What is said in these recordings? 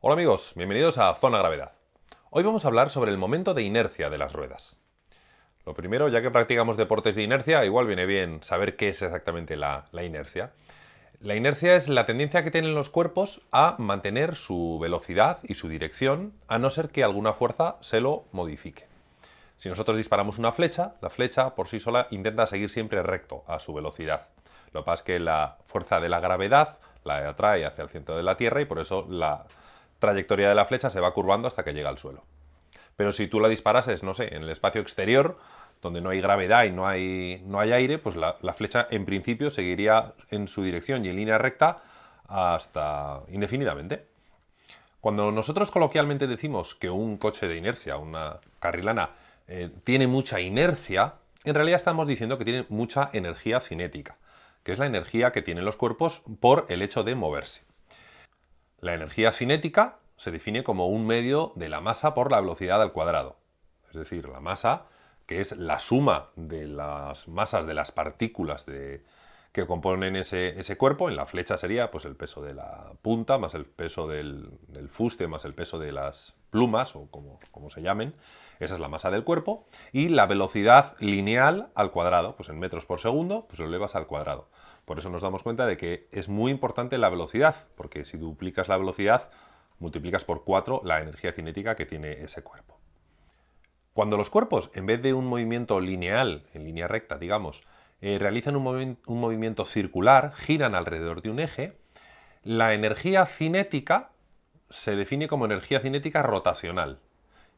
Hola amigos, bienvenidos a Zona Gravedad. Hoy vamos a hablar sobre el momento de inercia de las ruedas. Lo primero, ya que practicamos deportes de inercia, igual viene bien saber qué es exactamente la, inercia. La inercia es la tendencia que tienen los cuerpos a mantener su velocidad y su dirección, a no ser que alguna fuerza se lo modifique. Si nosotros disparamos una flecha, la flecha por sí sola intenta seguir siempre recto a su velocidad. Lo que pasa es que la fuerza de la gravedad la atrae hacia el centro de la Tierra y por eso la trayectoria de la flecha se va curvando hasta que llega al suelo. Pero si tú la disparases, no sé, en el espacio exterior, donde no hay gravedad y no hay, no hay aire, pues la, flecha en principio seguiría en su dirección y en línea recta hasta indefinidamente. Cuando nosotros coloquialmente decimos que un coche de inercia, una carrilana, eh, tiene mucha inercia, en realidad estamos diciendo que tiene mucha energía cinética, que es la energía que tienen los cuerpos por el hecho de moverse. La energía cinética se define como un medio de la masa por la velocidad al cuadrado. Es decir, la masa, que es la suma de las masas de las partículas de, que componen ese, ese, cuerpo. En la flecha sería pues, el peso de la punta, más el peso del, fuste, más el peso de las plumas, o como, como, se llamen. Esa es la masa del cuerpo. Y la velocidad lineal al cuadrado, pues en metros por segundo, pues lo elevas al cuadrado. Por eso nos damos cuenta de que es muy importante la velocidad, porque si duplicas la velocidad, multiplicas por 4 la energía cinética que tiene ese cuerpo. Cuando los cuerpos, en vez de un movimiento lineal, en línea recta, digamos, eh, realizan un, movi un movimiento circular, giran alrededor de un eje, la energía cinética se define como energía cinética rotacional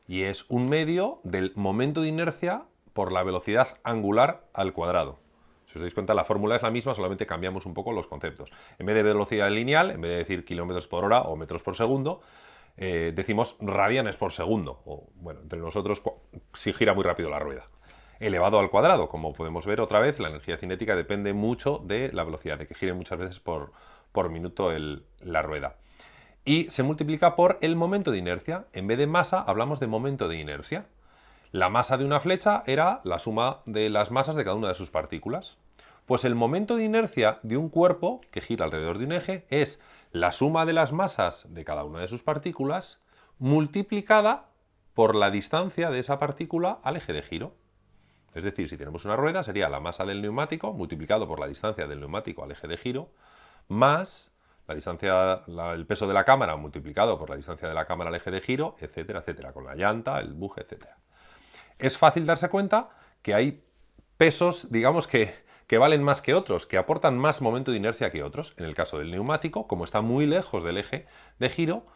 y es un medio del momento de inercia por la velocidad angular al cuadrado. Si os dais cuenta, la fórmula es la misma, solamente cambiamos un poco los conceptos. En vez de velocidad lineal, en vez de decir kilómetros por hora o metros por segundo, eh, decimos radianes por segundo. O, bueno, entre nosotros, si gira muy rápido la rueda elevado al cuadrado. Como podemos ver otra vez, la energía cinética depende mucho de la velocidad, de que gire muchas veces por, minuto la rueda. Y se multiplica por el momento de inercia. En vez de masa, hablamos de momento de inercia. La masa de una flecha era la suma de las masas de cada una de sus partículas. Pues el momento de inercia de un cuerpo que gira alrededor de un eje es la suma de las masas de cada una de sus partículas multiplicada por la distancia de esa partícula al eje de giro. Es decir, si tenemos una rueda, sería la masa del neumático multiplicado por la distancia del neumático al eje de giro, más la distancia, el peso de la cámara multiplicado por la distancia de la cámara al eje de giro, etcétera, etcétera, con la llanta, el buje, etcétera. Es fácil darse cuenta que hay pesos, digamos que, que valen más que otros, que aportan más momento de inercia que otros. En el caso del neumático, como está muy lejos del eje de giro,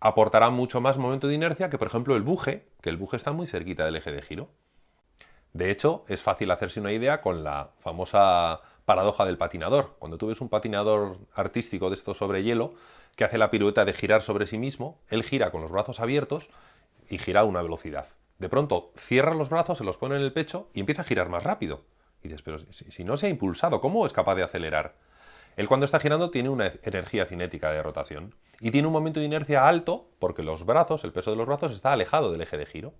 aportará mucho más momento de inercia que, por ejemplo, el buje, que el buje está muy cerquita del eje de giro. De hecho, es fácil hacerse una idea con la famosa paradoja del patinador. Cuando tú ves un patinador artístico de esto sobre hielo, que hace la pirueta de girar sobre sí mismo, él gira con los brazos abiertos y gira a una velocidad. De pronto cierra los brazos, se los pone en el pecho y empieza a girar más rápido. Y dices, pero si, si no se ha impulsado, ¿cómo es capaz de acelerar? Él cuando está girando tiene una energía cinética de rotación y tiene un momento de inercia alto porque los brazos, el peso de los brazos está alejado del eje de giro.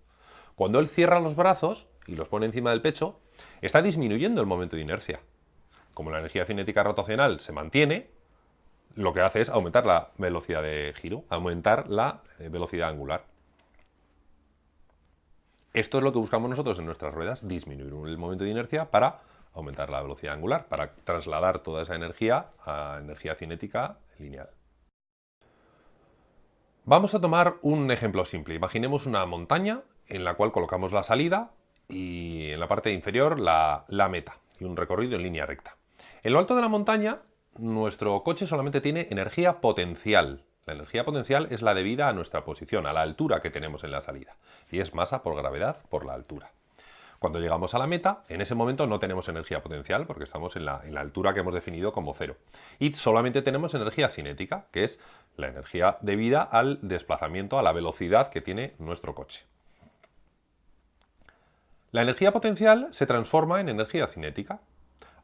Cuando él cierra los brazos y los pone encima del pecho, está disminuyendo el momento de inercia. Como la energía cinética rotacional se mantiene, lo que hace es aumentar la velocidad de giro, aumentar la eh, velocidad angular. Esto es lo que buscamos nosotros en nuestras ruedas, disminuir el momento de inercia para aumentar la velocidad angular, para trasladar toda esa energía a energía cinética lineal. Vamos a tomar un ejemplo simple. Imaginemos una montaña en la cual colocamos la salida y en la parte inferior la, meta y un recorrido en línea recta. En lo alto de la montaña, nuestro coche solamente tiene energía potencial. La energía potencial es la debida a nuestra posición, a la altura que tenemos en la salida, y es masa por gravedad por la altura. Cuando llegamos a la meta, en ese momento no tenemos energía potencial porque estamos en la, altura que hemos definido como cero. Y solamente tenemos energía cinética, que es la energía debida al desplazamiento, a la velocidad que tiene nuestro coche. La energía potencial se transforma en energía cinética,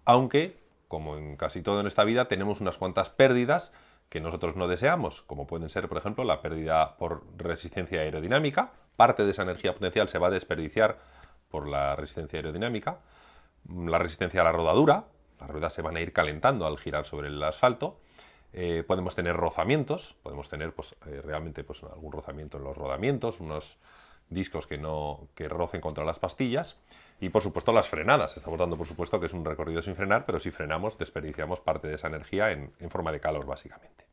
aunque, como en casi todo en esta vida, tenemos unas cuantas pérdidas que nosotros no deseamos, como pueden ser, por ejemplo, la pérdida por resistencia aerodinámica, parte de esa energía potencial se va a desperdiciar por la resistencia aerodinámica, la resistencia a la rodadura, las ruedas se van a ir calentando al girar sobre el asfalto, Eh, podemos tener rozamientos, podemos tener pues, eh, realmente pues, algún rozamiento en los rodamientos, unos discos que, no, que rocen contra las pastillas y por supuesto las frenadas. Estamos dando por supuesto que es un recorrido sin frenar, pero si frenamos desperdiciamos parte de esa energía en forma de calor básicamente.